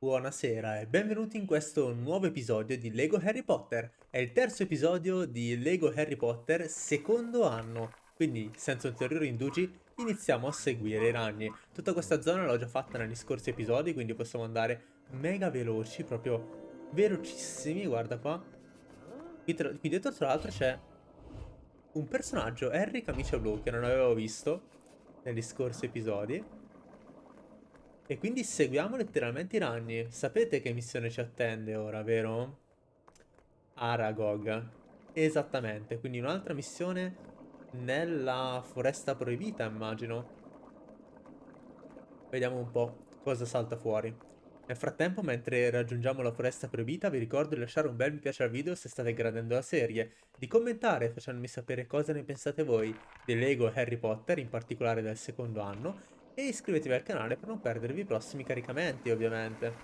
Buonasera e benvenuti in questo nuovo episodio di Lego Harry Potter. È il terzo episodio di Lego Harry Potter secondo anno, quindi senza ulteriori indugi iniziamo a seguire i ragni. Tutta questa zona l'ho già fatta negli scorsi episodi, quindi possiamo andare mega veloci, proprio velocissimi, guarda qua. Qui, tra qui dietro tra l'altro c'è un personaggio, Harry Camicia Blu, che non avevo visto negli scorsi episodi. E quindi seguiamo letteralmente i ragni. Sapete che missione ci attende ora, vero? Aragog. Esattamente, quindi un'altra missione nella foresta proibita, immagino. Vediamo un po' cosa salta fuori. Nel frattempo, mentre raggiungiamo la foresta proibita, vi ricordo di lasciare un bel mi piace al video se state gradendo la serie, di commentare facendomi sapere cosa ne pensate voi di Lego Harry Potter, in particolare del secondo anno, e iscrivetevi al canale per non perdervi i prossimi caricamenti, ovviamente.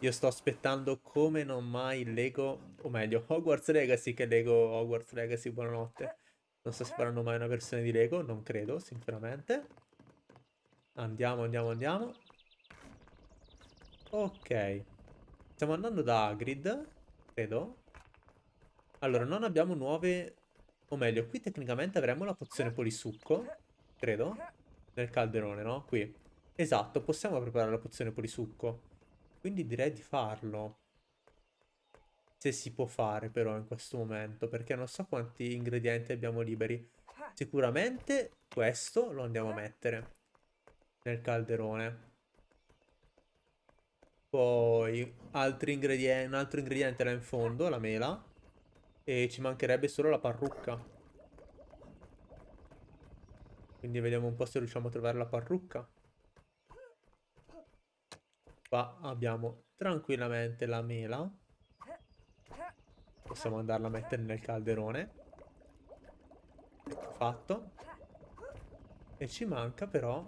Io sto aspettando come non mai Lego, o meglio, Hogwarts Legacy che Lego Hogwarts Legacy, buonanotte. Non so se faranno mai una versione di Lego, non credo, sinceramente. Andiamo, andiamo, andiamo. Ok. Stiamo andando da Hagrid, credo. Allora, non abbiamo nuove... O meglio, qui tecnicamente avremo la pozione polisucco, credo. Nel calderone, no? Qui. Esatto, possiamo preparare la pozione polisucco. Quindi direi di farlo. Se si può fare però in questo momento, perché non so quanti ingredienti abbiamo liberi. Sicuramente questo lo andiamo a mettere nel calderone. Poi altri ingredienti, un altro ingrediente là in fondo, la mela. E ci mancherebbe solo la parrucca. Quindi vediamo un po' se riusciamo a trovare la parrucca. Qua abbiamo tranquillamente la mela. Possiamo andarla a mettere nel calderone. Fatto. E ci manca però...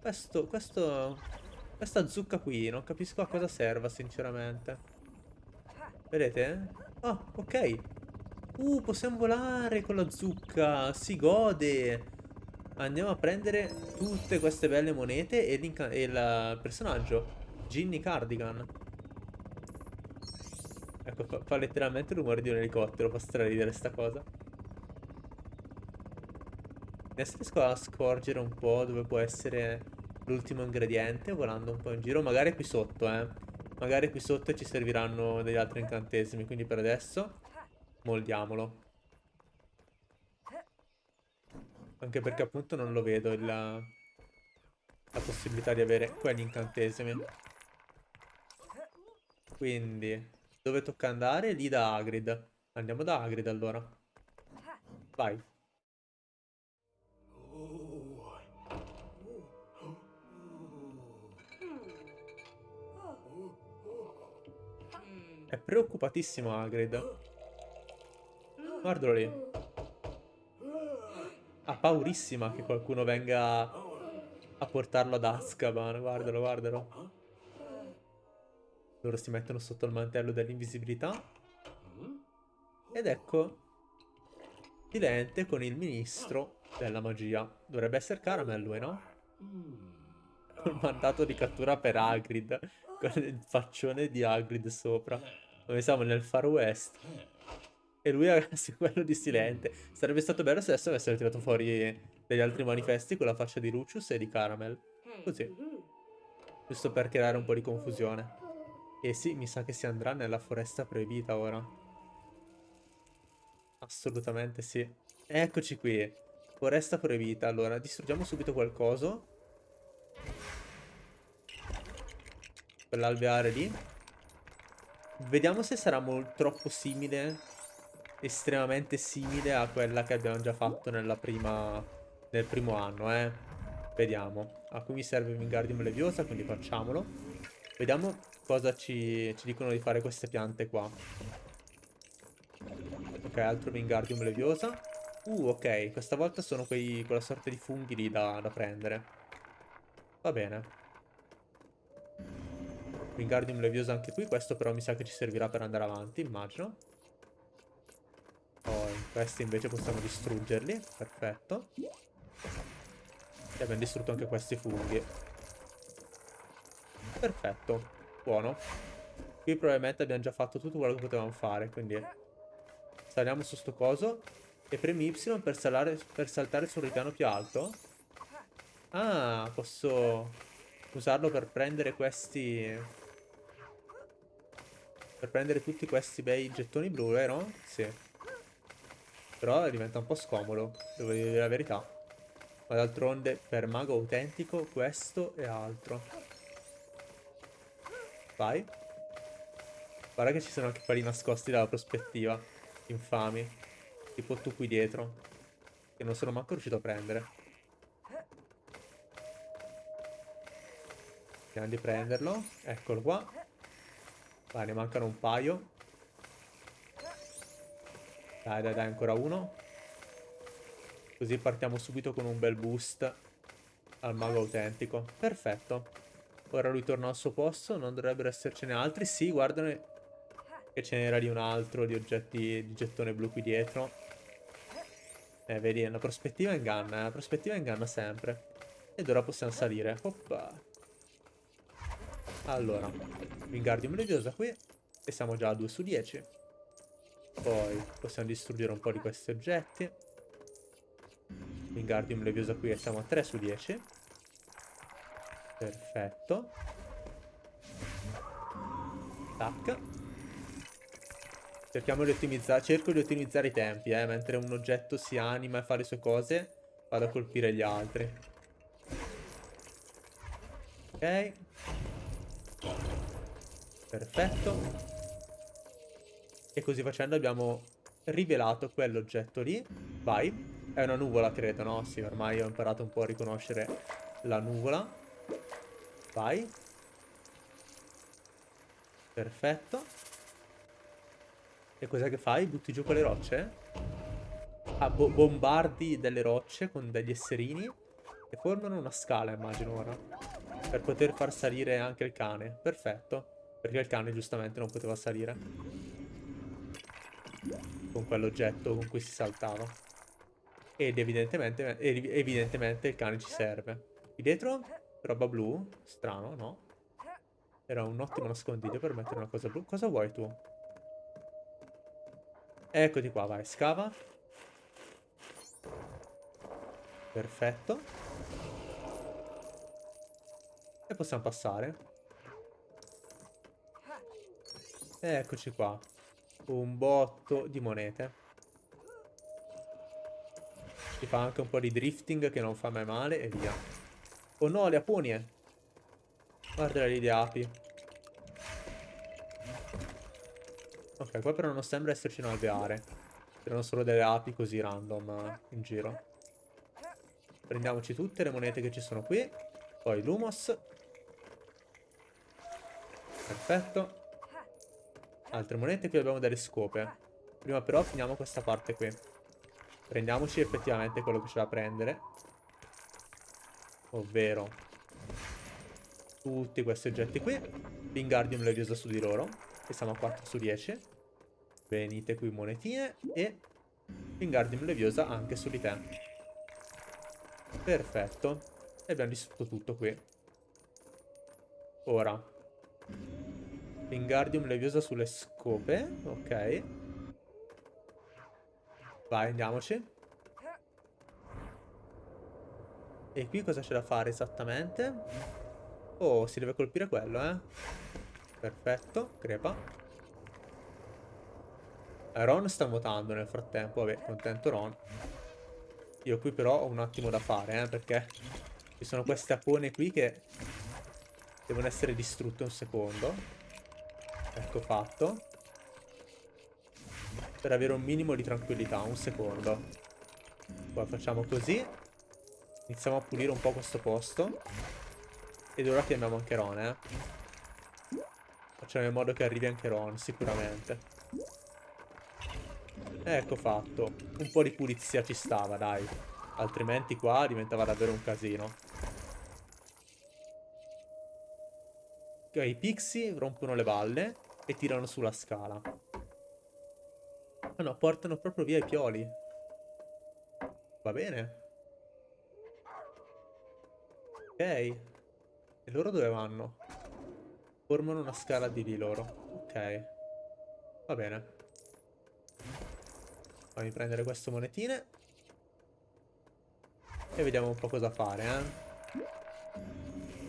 Questo, questo questa zucca qui, non capisco a cosa serva, sinceramente. Vedete? Ah, ok. Uh, possiamo volare con la zucca. Si gode. Andiamo a prendere tutte queste belle monete e, e il personaggio. Ginny Cardigan. Ecco, fa, fa letteralmente il rumore di un elicottero. Fa straridere sta cosa. Adesso riesco a scorgere un po' dove può essere l'ultimo ingrediente volando un po' in giro. Magari qui sotto, eh. Magari qui sotto ci serviranno degli altri incantesimi. Quindi per adesso moldiamolo. Anche perché appunto non lo vedo il, la possibilità di avere quegli incantesimi. Quindi, dove tocca andare? Lì da Hagrid. Andiamo da Hagrid allora. Vai. È preoccupatissimo Hagrid. Guardalo lì. Ha paurissima che qualcuno venga a portarlo ad Azkaban. Guardalo, guardalo. Loro si mettono sotto il mantello dell'invisibilità. Ed ecco Silente con il ministro della magia. Dovrebbe essere Caramel lui, no? Col mandato di cattura per Hagrid. Con il faccione di Hagrid sopra. Dove siamo nel Far West. E lui è quello di Silente. Sarebbe stato bello se adesso avessero tirato fuori degli altri manifesti con la faccia di Lucius e di Caramel. Così. Giusto per creare un po' di confusione. E sì, mi sa che si andrà nella foresta proibita ora. Assolutamente sì. Eccoci qui. Foresta proibita. Allora, distruggiamo subito qualcosa. Quell'alveare lì. Vediamo se sarà troppo simile, estremamente simile a quella che abbiamo già fatto prima, nel primo anno, eh. Vediamo. A cui mi serve Wingardium Leviosa, quindi facciamolo. Vediamo cosa ci, ci dicono di fare queste piante qua. Ok, altro Wingardium Leviosa. Uh, ok, questa volta sono quei, quella sorta di funghi lì da, da prendere. Va bene. Wingardium Leviosa anche qui, questo però mi sa che ci servirà per andare avanti, immagino. Questi invece possiamo distruggerli, perfetto. E abbiamo distrutto anche questi funghi. Perfetto. Buono. Qui probabilmente abbiamo già fatto tutto quello che potevamo fare, quindi... Saliamo su sto coso. E premi Y per, salare, per saltare sul ripiano più alto. Ah, posso usarlo per prendere questi... Per prendere tutti questi bei gettoni blu, vero? Sì. Però diventa un po' scomodo, devo dire la verità. Ma d'altronde, per mago autentico, questo è altro. Vai. Guarda che ci sono anche quelli nascosti dalla prospettiva. Infami. Tipo tu qui dietro. Che non sono manco riuscito a prendere. Vediamo di prenderlo. Eccolo qua. Vai, ne mancano un paio. Dai, dai, dai, ancora uno. Così partiamo subito con un bel boost al mago autentico. Perfetto. Ora lui torna al suo posto, non dovrebbero essercene altri. Sì, guardano che ce n'era lì un altro di oggetti di gettone blu qui dietro. Eh, vedi, la prospettiva inganna, eh. la prospettiva inganna sempre. Ed ora possiamo salire. Oppa. Allora, Wingardium Leviosa qui. E siamo già a 2 su 10. Poi possiamo distruggere un po' di questi oggetti. Wingardium Leviosa qui e siamo a 3 su 10. Perfetto. Tac. Cerchiamo di ottimizzare, cerco di ottimizzare i tempi, eh, mentre un oggetto si anima e fa le sue cose, vado a colpire gli altri. Ok. Perfetto. E così facendo abbiamo rivelato quell'oggetto lì. Vai. È una nuvola, credo, no? Sì, ormai ho imparato un po' a riconoscere la nuvola. Vai. Perfetto. E cos'è che fai? Butti giù quelle rocce? Ah, bo bombardi delle rocce con degli esserini e formano una scala, immagino ora. Per poter far salire anche il cane. Perfetto. Perché il cane giustamente non poteva salire. Con quell'oggetto con cui si saltava. Ed evidentemente, evidentemente il cane ci serve. Qui dietro? Roba blu? Strano, no? Era un ottimo nascondiglio per mettere una cosa blu. Cosa vuoi tu? Eccoti qua, vai, scava. Perfetto. E possiamo passare. Eccoci qua. Un botto di monete. Si fa anche un po' di drifting che non fa mai male e via. Oh no, le aponie. Guarda lì le api. Ok, qua però non sembra esserci un alveare. Erano solo delle api così random eh, in giro. Prendiamoci tutte le monete che ci sono qui. Poi l'humos. Perfetto. Altre monete, qui abbiamo delle scope. Prima però finiamo questa parte qui. Prendiamoci effettivamente quello che c'è da prendere. Ovvero tutti questi oggetti qui. Wingardium Leviosa su di loro. E siamo a 4 su 10. Venite qui monetine e Wingardium Leviosa anche su di te. Perfetto. E abbiamo distrutto tutto qui. Ora. Wingardium Leviosa sulle scope. Ok. Vai, andiamoci. E qui cosa c'è da fare esattamente? Oh, si deve colpire quello, eh. Perfetto, crepa. Ron sta nuotando nel frattempo, vabbè, contento Ron. Io qui però ho un attimo da fare, eh, perché ci sono queste apone qui che devono essere distrutte un secondo. Ecco fatto. Per avere un minimo di tranquillità, un secondo. Poi facciamo così. Iniziamo a pulire un po' questo posto. Ed ora chiamiamo anche Ron, eh. Facciamo in modo che arrivi anche Ron, sicuramente. Ecco fatto. Un po' di pulizia ci stava, dai. Altrimenti qua diventava davvero un casino. Ok, i pixie rompono le balle e tirano sulla scala. Ah no, portano proprio via i pioli. Va bene. Ok. E loro dove vanno? Formano una scala di lì loro. Ok. Va bene. Fammi prendere queste monetine. E vediamo un po' cosa fare, eh.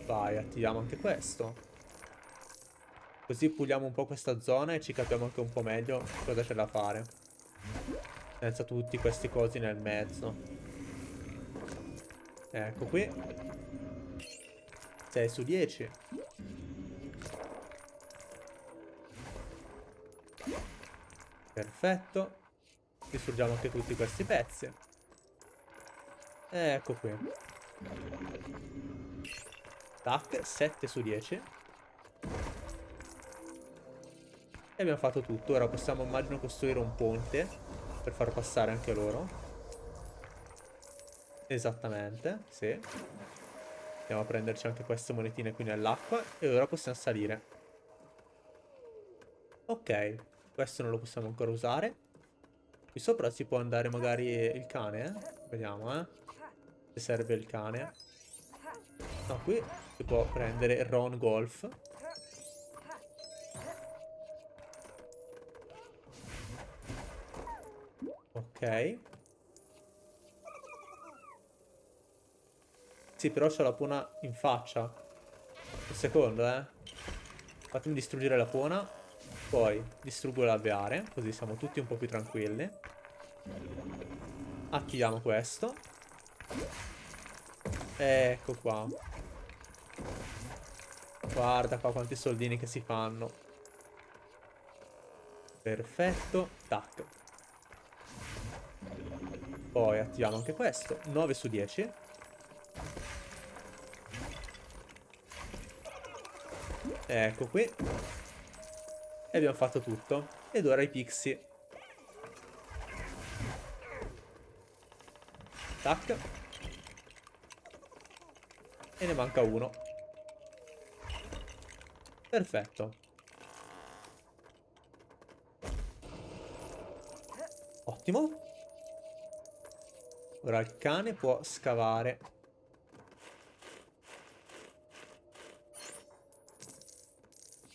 Vai, attiviamo anche questo. Così puliamo un po' questa zona e ci capiamo anche un po' meglio cosa c'è da fare. Senza tutti questi cosi nel mezzo. Ecco qui. 6 su 10. Perfetto. Distruggiamo anche tutti questi pezzi. Ecco qui. Tac, 7 su 10. E abbiamo fatto tutto. Ora possiamo, immagino, costruire un ponte per far passare anche loro. Esattamente, sì. Andiamo a prenderci anche queste monetine qui nell'acqua e ora possiamo salire. Ok, questo non lo possiamo ancora usare. Qui sopra si può andare magari il cane, eh? Vediamo, eh. Se serve il cane. No, qui si può prendere Ron Golf. Ok. Sì, però c'ho la pona in faccia. Un secondo, eh. Fatemi distruggere la pona. Poi distruggo l'alveare, così siamo tutti un po' più tranquilli. Attiviamo questo. Ecco qua. Guarda qua quanti soldini che si fanno. Perfetto. Tac. Poi attiviamo anche questo. 9 su 10. Ecco qui. E abbiamo fatto tutto. Ed ora i pixie. Tac. E ne manca uno. Perfetto. Ottimo. Ora il cane può scavare.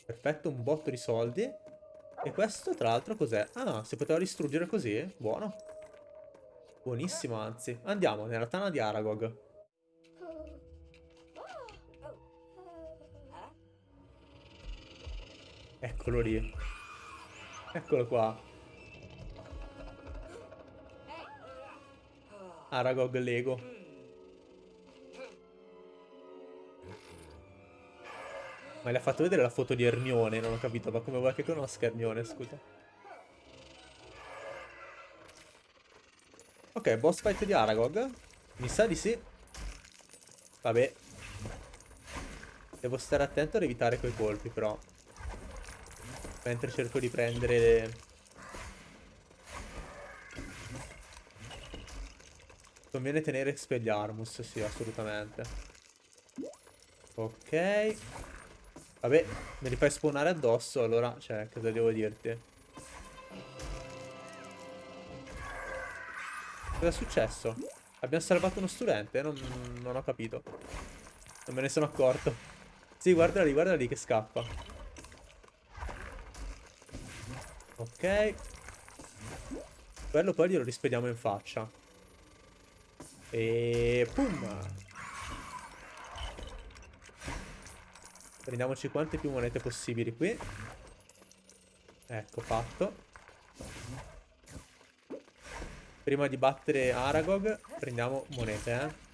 Perfetto, un botto di soldi. E questo, tra l'altro, cos'è? Ah, si poteva distruggere così? Buono. Buonissimo, anzi. Andiamo nella tana di Aragog. Eccolo lì. Eccolo qua. Aragog Lego. Ma le ha fatto vedere la foto di Ermione, non ho capito, ma come vuoi che conosca Ermione, scusa? Ok, boss fight di Aragog. Mi sa di sì. Vabbè. Devo stare attento ad evitare quei colpi, però. Mentre cerco di prendere le... Conviene tenere Expelliarmus, sì, assolutamente. Ok. Vabbè, me li fai spawnare addosso, allora, cioè, cosa devo dirti? Cosa è successo? Abbiamo salvato uno studente? Non, non ho capito. Non me ne sono accorto. Sì, guarda lì, guarda lì che scappa. Ok. Quello poi glielo rispediamo in faccia. E pum! Prendiamoci quante più monete possibili qui. Ecco, fatto. Prima di battere Aragog, prendiamo monete, eh.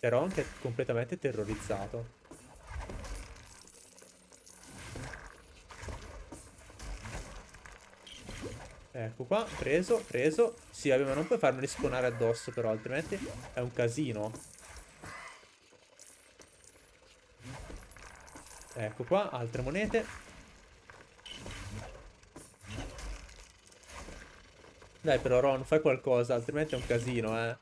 Però anche completamente terrorizzato. Ecco qua, preso, preso. Sì, vabbè, ma non puoi farmi rispawnare addosso però, altrimenti è un casino. Ecco qua, altre monete. Dai però Ron, fai qualcosa, altrimenti è un casino, eh.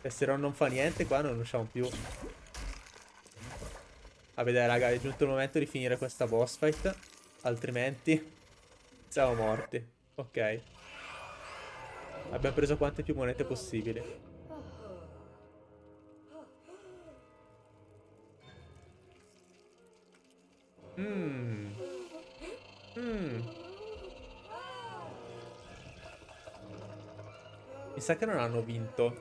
E se Ron non fa niente qua non usciamo più. Vabbè dai raga, è giunto il momento di finire questa boss fight. Altrimenti siamo morti. Ok. Abbiamo preso quante più monete possibili. Mmm. Mmm. Mi sa che non hanno vinto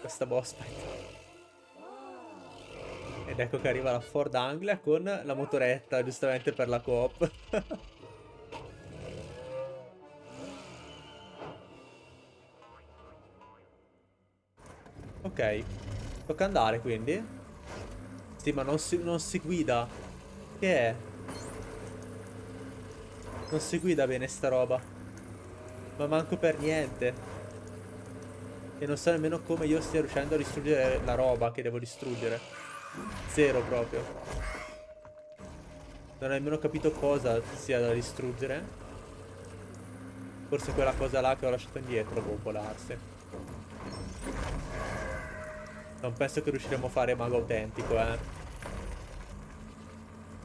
questa boss fight. Ed ecco che arriva la Ford Anglia con la motoretta, giustamente per la coop. ok, tocca andare quindi. Sì, ma non si, non si guida. Che è? Non si guida bene sta roba. Ma manco per niente. E non so nemmeno come io stia riuscendo a distruggere la roba che devo distruggere. Zero proprio. Non ho nemmeno capito cosa sia da distruggere. Forse quella cosa là che ho lasciato indietro può volarsi. Non penso che riusciremo a fare mago autentico, eh.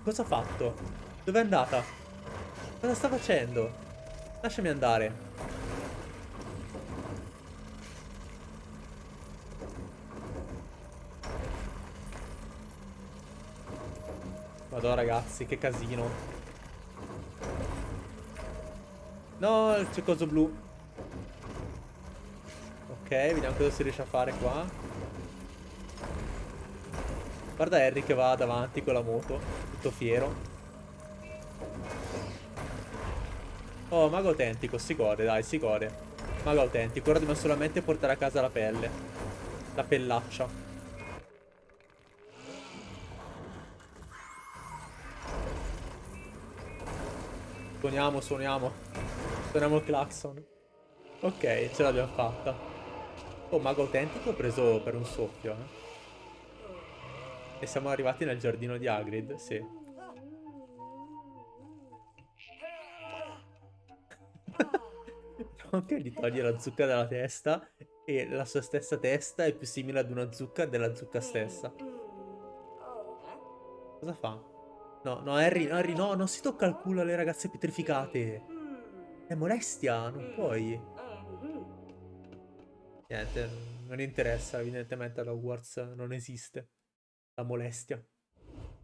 Cosa ha fatto? Dove è andata? Cosa sta facendo? Lasciami andare. Madonna ragazzi, che casino. No, c'è coso blu. Ok, vediamo cosa si riesce a fare qua. Guarda Harry che va davanti con la moto, tutto fiero. Oh, mago autentico, si gode, dai, si gode. Mago autentico, ora dobbiamo solamente portare a casa la pelle. La pellaccia. Suoniamo, suoniamo. Suoniamo il clacson. Ok, ce l'abbiamo fatta. Oh, mago autentico preso per un soffio, eh. E siamo arrivati nel giardino di Hagrid, sì. Nonché gli toglie la zucca dalla testa e la sua stessa testa è più simile ad una zucca della zucca stessa. Cosa fa? No, no, Harry, Harry, no, non si tocca il culo alle ragazze pietrificate. È molestia, non puoi. Niente, non interessa, evidentemente alla Hogwarts non esiste la molestia.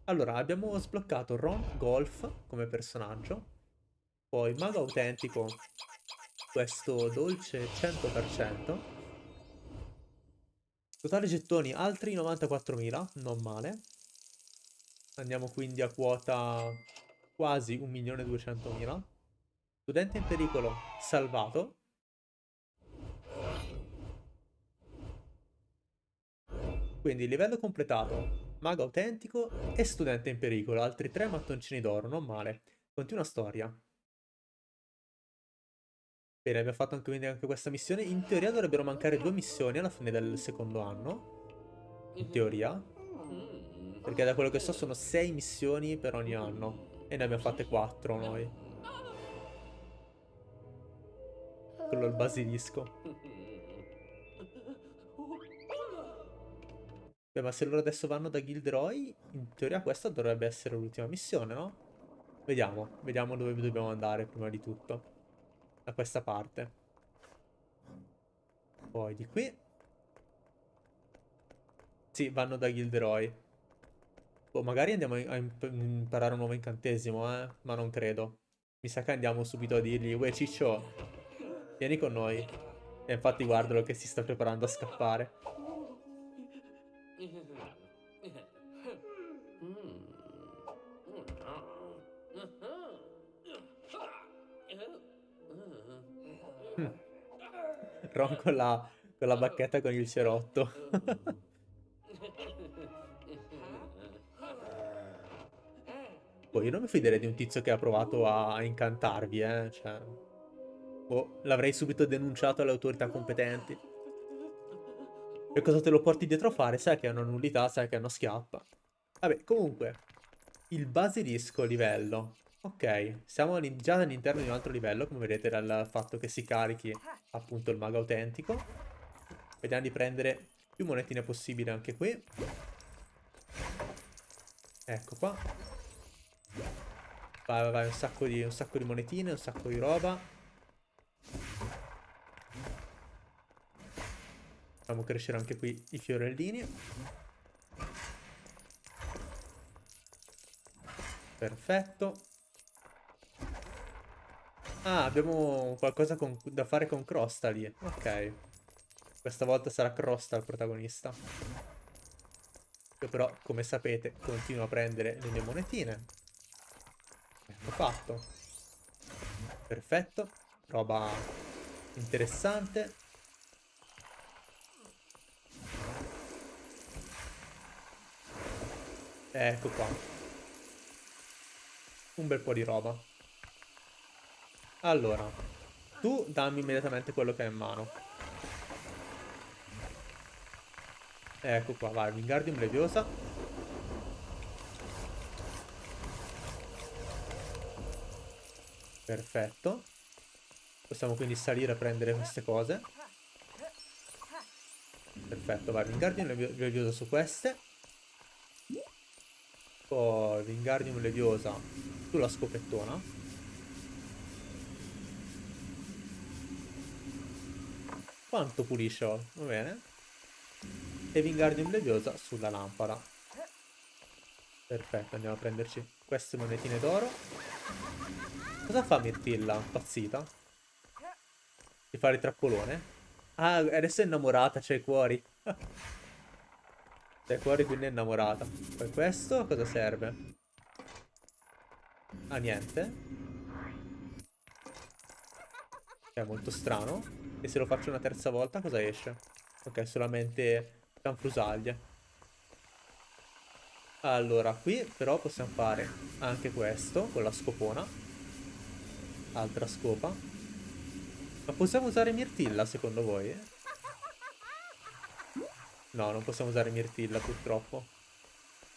Allora, abbiamo sbloccato Ron Golf come personaggio. Poi Mago Autentico, questo dolce 100%. Totale gettoni altri 94.000, non male. Andiamo quindi a quota quasi 1.200.000. Studente in pericolo salvato. Quindi livello completato, mago autentico e studente in pericolo. Altri tre mattoncini d'oro, non male. Continua storia. Bene, abbiamo fatto anche, quindi anche questa missione. In teoria dovrebbero mancare due missioni alla fine del secondo anno. In teoria. Perché da quello che so sono 6 missioni per ogni anno. E ne abbiamo fatte 4 noi. Quello è il basilisco. Beh, ma se loro adesso vanno da Gilderoy, in teoria questa dovrebbe essere l'ultima missione, no? Vediamo, vediamo dove dobbiamo andare prima di tutto. Da questa parte. Poi di qui. Sì, vanno da Gilderoy. Boh, magari andiamo a imparare un nuovo incantesimo, eh? Ma non credo. Mi sa che andiamo subito a dirgli, uè ciccio, vieni con noi. E infatti guardalo che si sta preparando a scappare. Ron con la, con la bacchetta con il cerotto. Boh, io non mi fiderei di un tizio che ha provato a incantarvi, eh. Cioè... Boh, l'avrei subito denunciato alle autorità competenti. E cosa te lo porti dietro a fare? Sai che è una nullità, sai che è una schiappa. Vabbè, comunque. Il basilisco livello. Ok, siamo già all'interno di un altro livello, come vedete dal fatto che si carichi appunto il mago autentico. Vediamo di prendere più monetine possibile anche qui. Ecco qua. Vai, vai, vai, un sacco, di, un sacco di monetine, un sacco di roba. Facciamo crescere anche qui i fiorellini. Perfetto. Ah, abbiamo qualcosa con, da fare con Crosta lì. Ok. Questa volta sarà Crosta il protagonista. Io però, come sapete, continuo a prendere le mie monetine. Ecco fatto. Perfetto. Roba interessante. Ecco qua. Un bel po' di roba. Allora, tu dammi immediatamente quello che hai in mano. Ecco qua, vai, Wingardium Leviosa. Perfetto. Possiamo quindi salire a prendere queste cose. Perfetto, vai, Wingardium Leviosa su queste. Poi Wingardium Leviosa sulla scopettona. Quanto pulisce? Va bene. E Wingardium Leviosa sulla lampada. Perfetto, andiamo a prenderci queste monetine d'oro. Cosa fa Mirtilla? Impazzita? Di fare il trappolone? Ah, adesso è innamorata, c'è i cuori. c'è i cuori, quindi è innamorata. Poi questo cosa serve? Ah, niente. È molto strano. E se lo faccio una terza volta cosa esce? Ok, solamente canfrusaglie. Allora, qui però possiamo fare anche questo con la scopona. Altra scopa. Ma possiamo usare Mirtilla secondo voi? No, non possiamo usare Mirtilla purtroppo.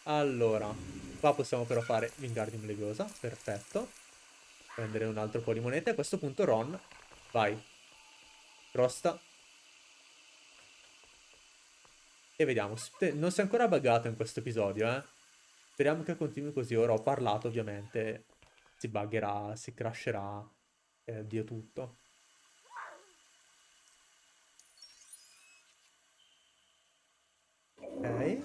Allora, qua possiamo però fare Wingardium Leviosa, perfetto. Prendere un altro po' di monete. A questo punto Ron, vai, Crosta. E vediamo. Non si è ancora buggato in questo episodio, eh. Speriamo che continui così. Ora ho parlato, ovviamente. Si buggerà, si crasherà. E Dio tutto. Ok.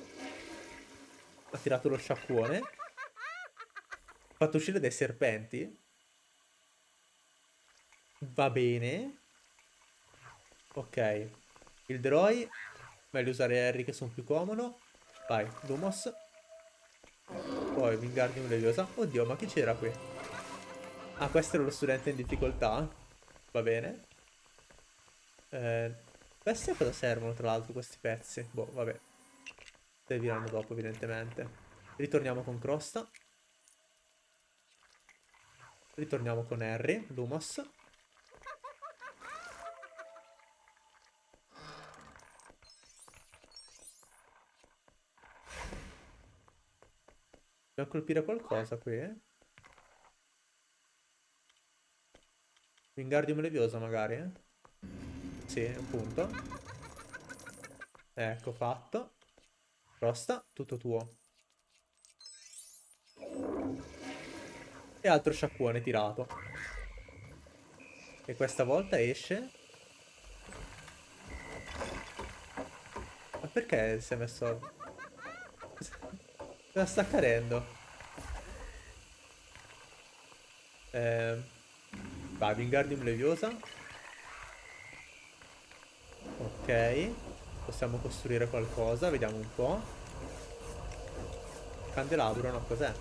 Ha tirato lo sciacquone. Ha fatto uscire dei serpenti. Va bene. Ok. Il Droi. Meglio usare Harry che sono più comodo. Vai, Lumos. Poi Wingardium Leviosa. Oddio, ma chi c'era qui? Ah, questo era lo studente in difficoltà. Va bene. Eh, questi a cosa servono, tra l'altro, questi pezzi? Boh, vabbè. Serviranno dopo, evidentemente. Ritorniamo con Crosta. Ritorniamo con Harry, Lumos. Dobbiamo colpire qualcosa qui, eh? Wingardium Leviosa magari, eh? Sì, appunto. Ecco, fatto. Rosta, tutto tuo. E altro sciacquone tirato. E questa volta esce... Ma perché si è messo... Cosa sta accadendo? Eh, vai, Wingardium Leviosa. Ok. Possiamo costruire qualcosa, vediamo un po'. Candelabro, no, cos'è?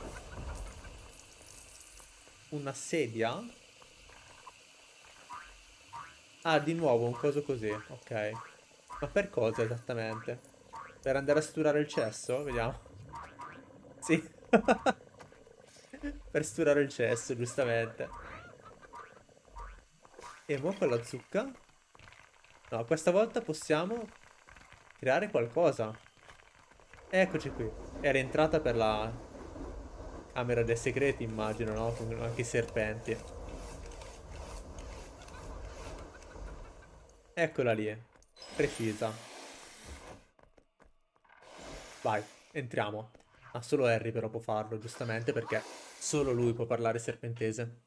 Una sedia? Ah, di nuovo un coso così, ok. Ma per cosa esattamente? Per andare a sturare il cesso? Vediamo. Sì. per sturare il cesso, giustamente. E mo con la zucca? No, questa volta possiamo creare qualcosa. Eccoci qui. Era entrata per la camera dei segreti, immagino, no? Con anche i serpenti. Eccola lì. Precisa. Vai, entriamo. Ah, solo Harry però può farlo, giustamente, perché solo lui può parlare serpentese.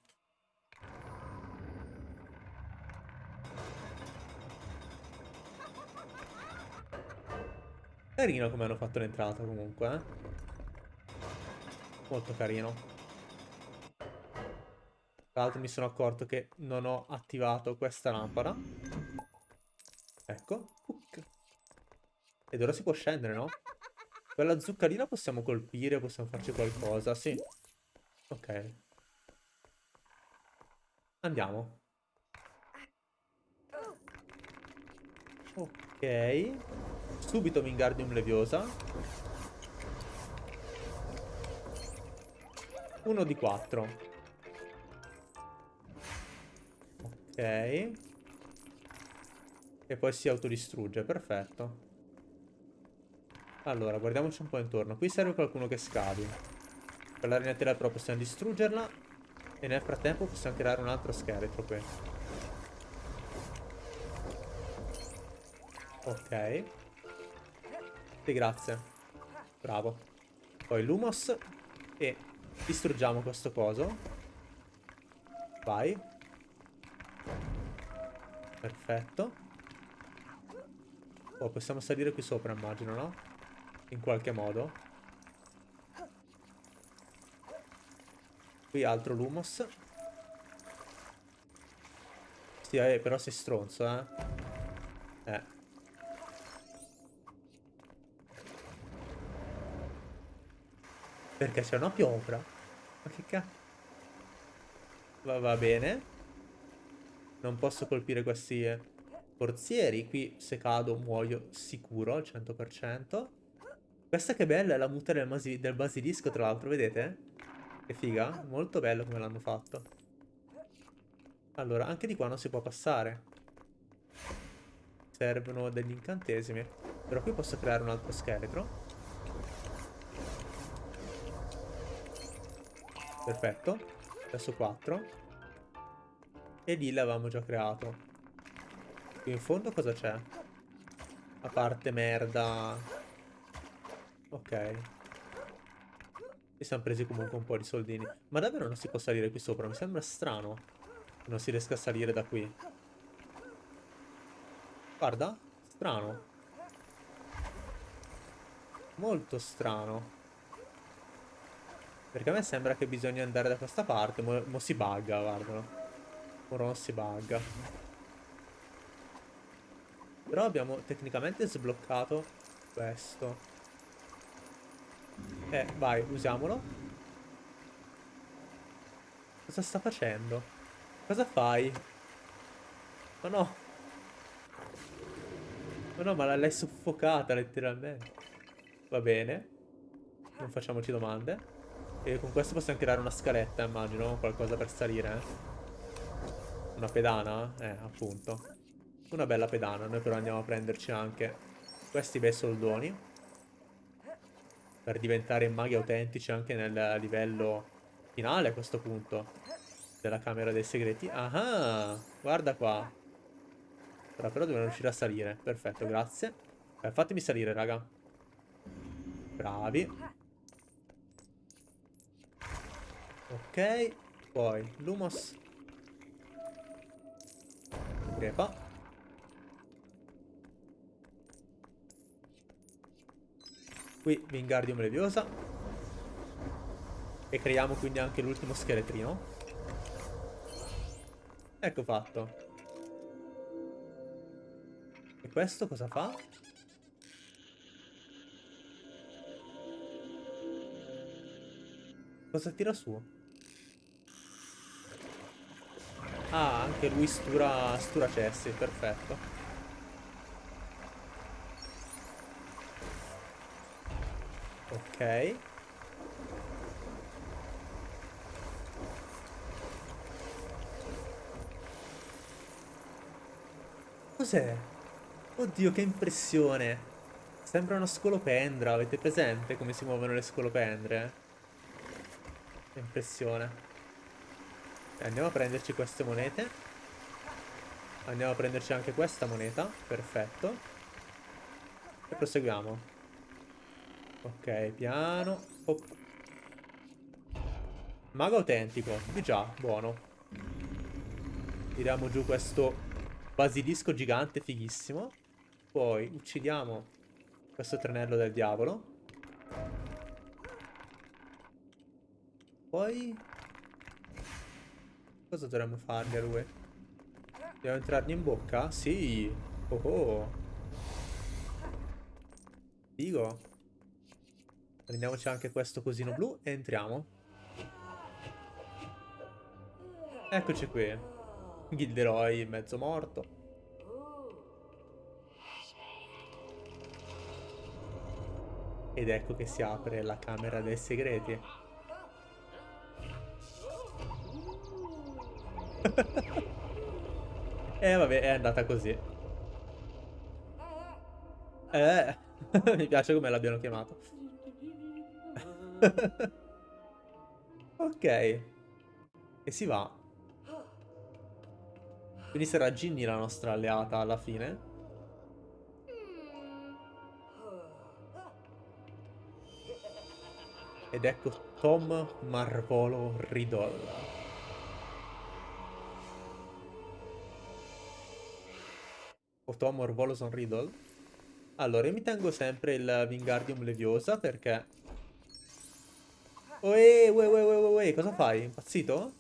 Carino come hanno fatto l'entrata comunque, eh? Molto carino. Tra l'altro mi sono accorto che non ho attivato questa lampada. Ecco. Ed ora si può scendere, no? Quella zuccarina possiamo colpire, possiamo farci qualcosa, sì. Ok. Andiamo. Ok. Subito Wingardium Leviosa. Uno di quattro. Ok. E poi si autodistrugge, perfetto. Allora, guardiamoci un po' intorno. Qui serve qualcuno che scavi. Per la ragnatela però possiamo distruggerla. E nel frattempo possiamo creare un altro scheletro qui. Ok. Sì, grazie. Bravo. Poi Lumos. E distruggiamo questo coso. Vai. Perfetto. Oh, possiamo salire qui sopra, immagino, no? In qualche modo. Qui altro Lumos. Sì, eh, però sei stronzo. Eh. Perché c'è una piovra? Ma che cazzo? Va, va bene. Non posso colpire questi eh, forzieri. Qui se cado muoio sicuro al 100%. Questa che bella è la muta del, del basilisco, tra l'altro, vedete? Che figa, molto bello come l'hanno fatto. Allora, anche di qua non si può passare. Servono degli incantesimi. Però qui posso creare un altro scheletro. Perfetto. Adesso 4. E lì l'avevamo già creato. Qui in fondo cosa c'è? A parte merda. Ok. E siamo presi comunque un po' di soldini. Ma davvero non si può salire qui sopra? Mi sembra strano. Che non si riesca a salire da qui. Guarda. Strano. Molto strano. Perché a me sembra che bisogna andare da questa parte. Mo, mo si bugga, guardalo. Ora non si bugga. Però abbiamo tecnicamente sbloccato questo. Eh, vai, usiamolo. Cosa sta facendo? Cosa fai? Ma no. Ma no, ma l'hai soffocata letteralmente. Va bene. Non facciamoci domande. E con questo possiamo creare una scaletta, immagino. Qualcosa per salire, eh. Una pedana? Eh, appunto. Una bella pedana. Noi però andiamo a prenderci anche questi bei soldoni per diventare maghi autentici anche nel livello finale a questo punto della camera dei segreti. Ah, guarda qua. Però, però dobbiamo riuscire a salire. Perfetto, grazie. Eh, fatemi salire, raga. Bravi. Ok. Poi, Lumos. Crepa. Qui Wingardium Leviosa. E creiamo quindi anche l'ultimo scheletrino. Ecco fatto. E questo cosa fa? Cosa tira su? Ah, anche lui stura, stura cessi, perfetto. Ok. Cos'è? Oddio, che impressione. Sembra una scolopendra, avete presente come si muovono le scolopendre? Che impressione. Andiamo a prenderci queste monete. Andiamo a prenderci anche questa moneta. Perfetto. E proseguiamo. Ok, piano. Oh. Mago autentico. Di già, buono. Tiriamo giù questo basilisco gigante fighissimo. Poi uccidiamo questo trenello del diavolo. Poi... Cosa dovremmo fargli a lui? Dobbiamo entrargli in bocca? Sì. Oh oh. Figo. Prendiamoci anche questo cosino blu e entriamo. Eccoci qui. Gilderoy mezzo morto. Ed ecco che si apre la camera dei segreti. eh, vabbè, è andata così. Eh, mi piace come l'abbiano chiamato. ok. E si va. Quindi sarà Ginny la nostra alleata alla fine. Ed ecco Tom Marvolo Riddle. O Tom Marvoloson Riddle. Allora, io mi tengo sempre il Wingardium Leviosa perché... Uè, uè, uè, uè, uè, cosa fai? Impazzito?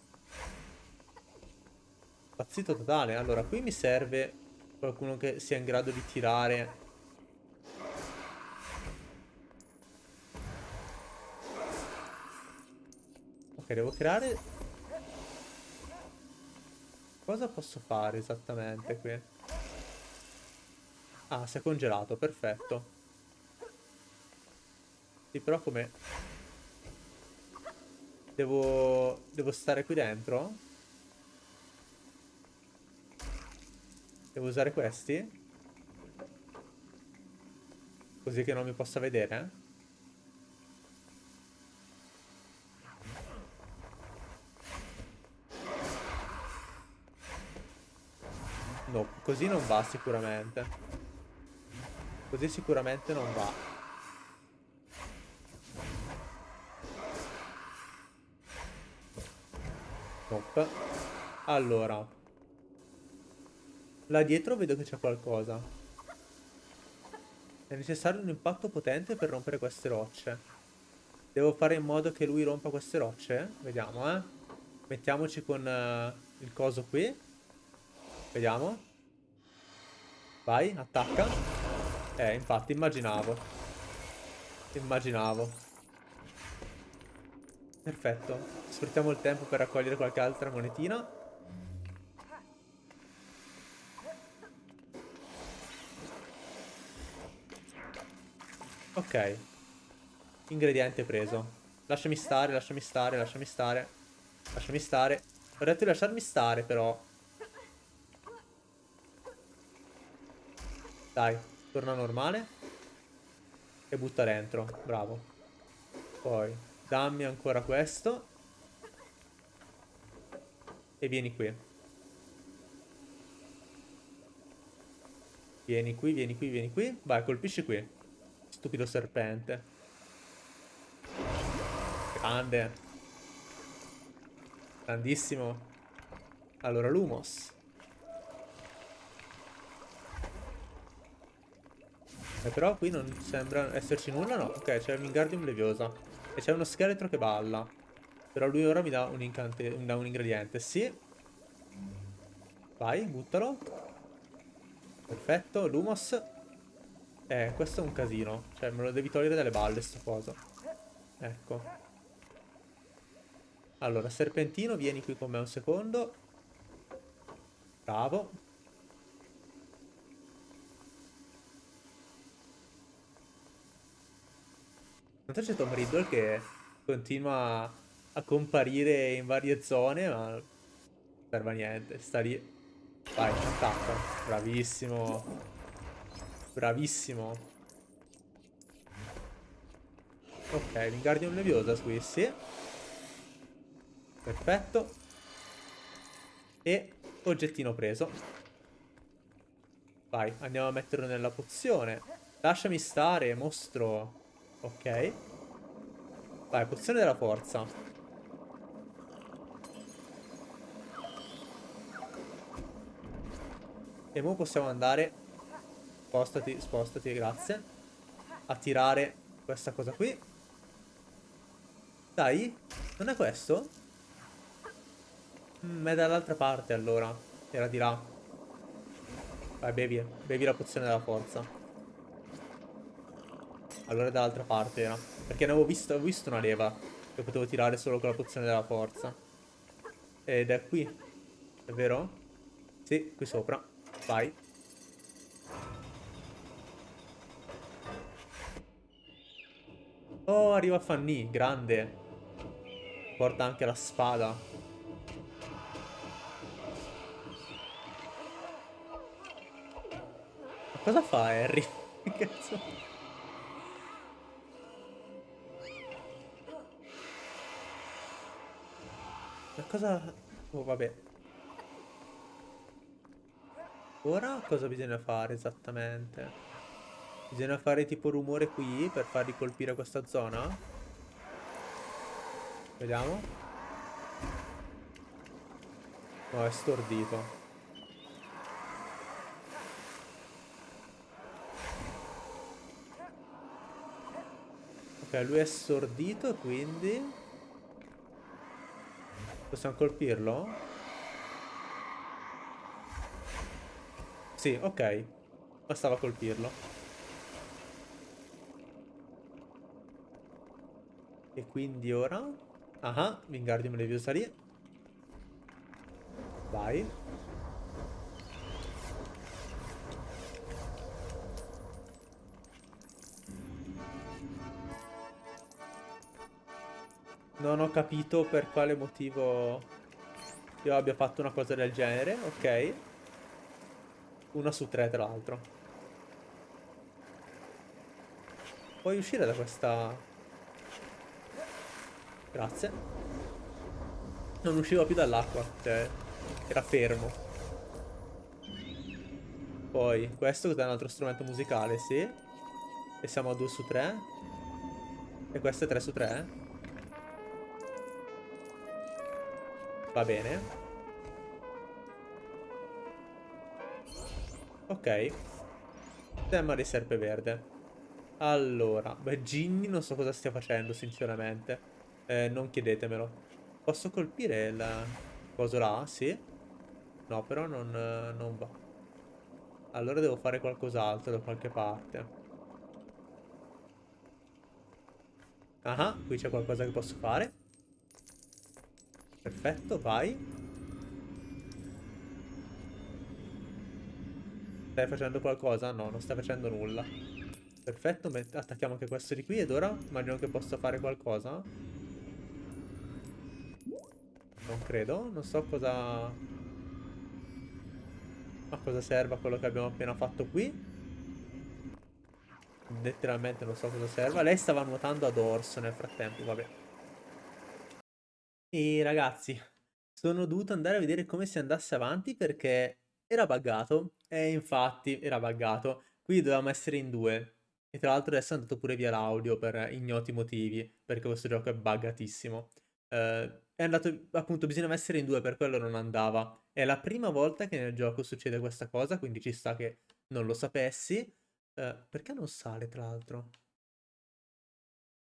Impazzito totale. Allora, qui mi serve qualcuno che sia in grado di tirare Ok, devo creare... Cosa posso fare esattamente qui? Ah, si è congelato, perfetto. Sì, però come... Devo... Devo stare qui dentro? Devo usare questi? Così che non mi possa vedere? No, così non va sicuramente. Così sicuramente non va. Nope. Allora. Là dietro vedo che c'è qualcosa. È necessario un impatto potente per rompere queste rocce. Devo fare in modo che lui rompa queste rocce? Vediamo, eh. Mettiamoci con uh, il coso qui. Vediamo. Vai, attacca. Eh, infatti, immaginavo. Immaginavo. Perfetto. Sfruttiamo il tempo per raccogliere qualche altra monetina. Ok. Ingrediente preso. Lasciami stare, lasciami stare, lasciami stare. Lasciami stare. Ho detto di lasciarmi stare, però. Dai, torna normale. E butta dentro. Bravo. Poi, dammi ancora questo. E vieni qui. Vieni qui, vieni qui, vieni qui. Vai, colpisci qui. Stupido serpente. Grande. Grandissimo. Allora, Lumos. Eh, però qui non sembra esserci nulla, no. Ok, c'è il Wingardium Leviosa. E c'è uno scheletro che balla. Però lui ora mi dà un, mi dà un ingrediente. Sì. Vai, buttalo. Perfetto, Lumos. Eh, questo è un casino. Cioè, me lo devi togliere dalle balle, sto coso. Ecco. Allora, Serpentino, vieni qui con me un secondo. Bravo. Intanto c'è Tom Riddle che continua a comparire in varie zone, ma non serve a niente. Sta lì. Vai, attacca. Bravissimo. Bravissimo. Ok, Wingardium Leviosa qui, sì. Perfetto. E oggettino preso. Vai, andiamo a metterlo nella pozione. Lasciami stare, mostro. Ok. Vai, pozione della forza. E ora possiamo andare... Spostati, spostati, grazie. A tirare questa cosa qui. Dai, non è questo? Mm, è dall'altra parte allora. Era di là. Vai, bevi. Bevi la pozione della forza. Allora è dall'altra parte era. Perché ne avevo visto, avevo visto una leva. Che potevo tirare solo con la pozione della forza. Ed è qui. È vero? Sì, qui sopra. Vai. Oh, arriva Fanny, grande. Porta anche la spada. Ma cosa fa Harry? Che cazzo? Cosa... Oh, vabbè. Ora cosa bisogna fare esattamente? Bisogna fare tipo rumore qui per farli colpire questa zona? Vediamo. No, è stordito. Ok, lui è stordito, quindi... Possiamo colpirlo? Sì, ok. Bastava colpirlo. E quindi ora... Ah, Wingardium Leviosa lì. Vai. Non ho capito per quale motivo io abbia fatto una cosa del genere, ok. Una su tre, tra l'altro. Puoi uscire da questa Grazie. Non usciva più dall'acqua, cioè era fermo. Poi, questo è un altro strumento musicale, sì. E siamo a 2 su 3. E questo è 3 su 3. Va bene. Ok. Tema di serpe verde. Allora, beh, Ginny non so cosa stia facendo, sinceramente. Eh, non chiedetemelo. Posso colpire il coso là? Sì. No, però non, non va. Allora devo fare qualcos'altro da qualche parte. Ah, qui c'è qualcosa che posso fare. Perfetto, vai. Stai facendo qualcosa? No, non stai facendo nulla. Perfetto, attacchiamo anche questo di qui ed ora immagino che possa fare qualcosa. Non credo, non so cosa... A cosa serva quello che abbiamo appena fatto qui. Letteralmente non so cosa serva. Lei stava nuotando ad orso nel frattempo, vabbè. E ragazzi, sono dovuto andare a vedere come si andasse avanti perché era buggato. E infatti era buggato. Qui dovevamo essere in due. E tra l'altro adesso è andato pure via l'audio per ignoti motivi, perché questo gioco è buggatissimo. Uh, è andato, appunto, bisognava essere in due, per quello non andava. È la prima volta che nel gioco succede questa cosa, quindi ci sta che non lo sapessi. Uh, perché non sale, tra l'altro?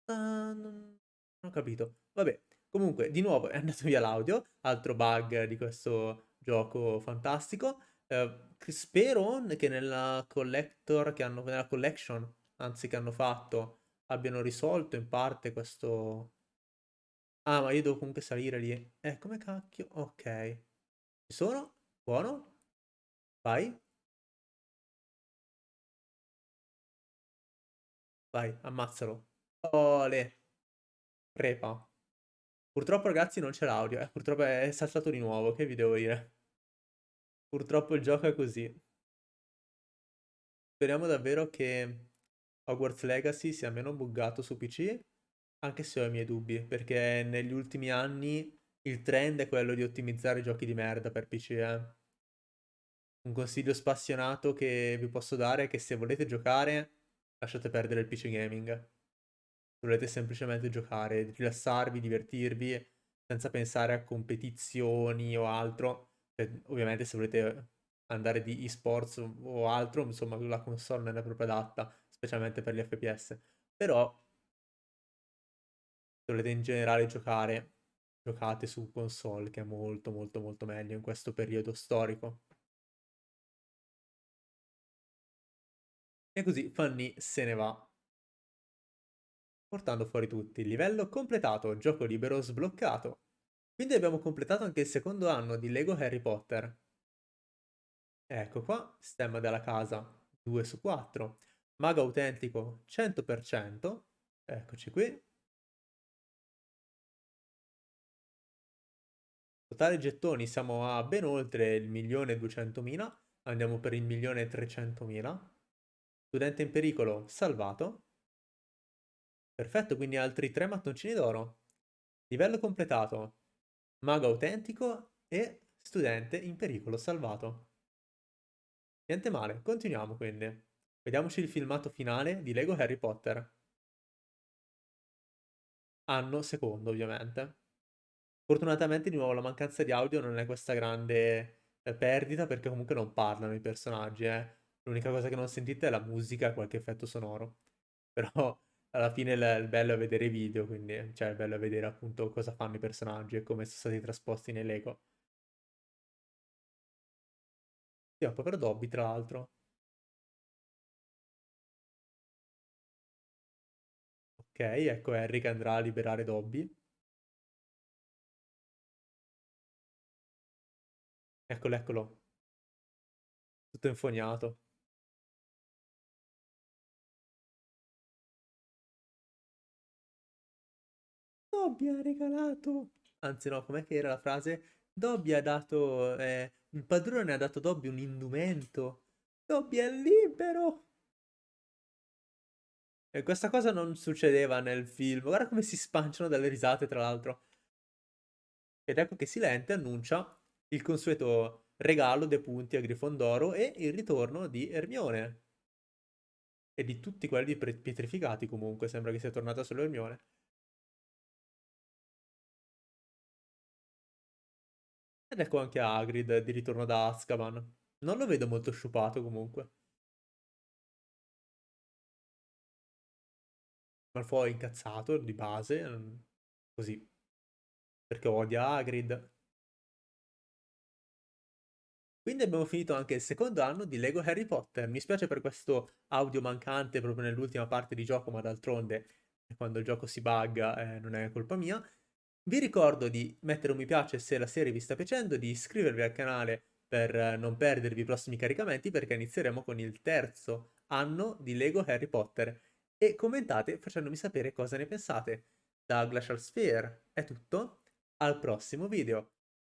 Uh, non... non ho capito. Vabbè, comunque, di nuovo è andato via l'audio, altro bug di questo gioco fantastico. Uh, spero che nella collector che hanno, nella collection, anzi che hanno fatto, abbiano risolto in parte questo, Ah, ma io devo comunque salire lì. Eh, come cacchio? Ok. Ci sono? Buono. Vai. Vai, ammazzalo. Ole. Prepa. Purtroppo ragazzi non c'è l'audio. Eh, purtroppo è saltato di nuovo. Che vi devo dire? Purtroppo il gioco è così. Speriamo davvero che Hogwarts Legacy sia meno buggato su PC anche se ho i miei dubbi, perché negli ultimi anni il trend è quello di ottimizzare giochi di merda per PC, eh. Un consiglio spassionato che vi posso dare è che se volete giocare, lasciate perdere il PC gaming. Se volete semplicemente giocare, rilassarvi, divertirvi, senza pensare a competizioni o altro. Cioè, ovviamente se volete andare di esports o altro, insomma, la console non è proprio adatta, specialmente per gli FPS. Però volete in generale giocare, giocate su console, che è molto molto molto meglio in questo periodo storico. E così Fanny se ne va. Portando fuori tutti. Livello completato, gioco libero sbloccato. Quindi abbiamo completato anche il secondo anno di Lego Harry Potter. Ecco qua, stemma della casa 2 su 4. Mago autentico 100%. Eccoci qui. Totale gettoni siamo a ben oltre il milione duecentomila. Andiamo per il milione trecentomila. Studente in pericolo salvato. Perfetto, quindi altri tre mattoncini d'oro. Livello completato. Mago autentico e studente in pericolo salvato. Niente male, continuiamo quindi. Vediamoci il filmato finale di Lego Harry Potter. Anno secondo, ovviamente. Fortunatamente di nuovo la mancanza di audio non è questa grande eh, perdita perché comunque non parlano i personaggi, eh. L'unica cosa che non sentite è la musica qualche effetto sonoro. Però alla fine il, il bello è vedere i video, quindi cioè il bello è vedere appunto cosa fanno i personaggi e come sono stati trasposti nei Lego. Sì, un povero Dobby, tra l'altro. Ok, ecco Harry che andrà a liberare Dobby. Eccolo, eccolo. Tutto infognato. Dobby ha regalato... Anzi no, com'è che era la frase? Dobby ha dato... Eh, il padrone ha dato Dobby un indumento. Dobby è libero! E questa cosa non succedeva nel film. Guarda come si spanciano dalle risate, tra l'altro. Ed ecco che Silente annuncia il consueto regalo dei punti a Grifondoro e il ritorno di Ermione. E di tutti quelli pietrificati comunque, sembra che sia tornata solo Ermione. Ed ecco anche Hagrid di ritorno da Azkaban. Non lo vedo molto sciupato comunque. Malfoy incazzato di base, mm, così. Perché odia Hagrid. Quindi abbiamo finito anche il secondo anno di Lego Harry Potter. Mi spiace per questo audio mancante proprio nell'ultima parte di gioco, ma d'altronde quando il gioco si bugga eh, non è colpa mia. Vi ricordo di mettere un mi piace se la serie vi sta piacendo, di iscrivervi al canale per non perdervi i prossimi caricamenti perché inizieremo con il terzo anno di Lego Harry Potter e commentate facendomi sapere cosa ne pensate. Da Glacial Sphere è tutto, al prossimo video.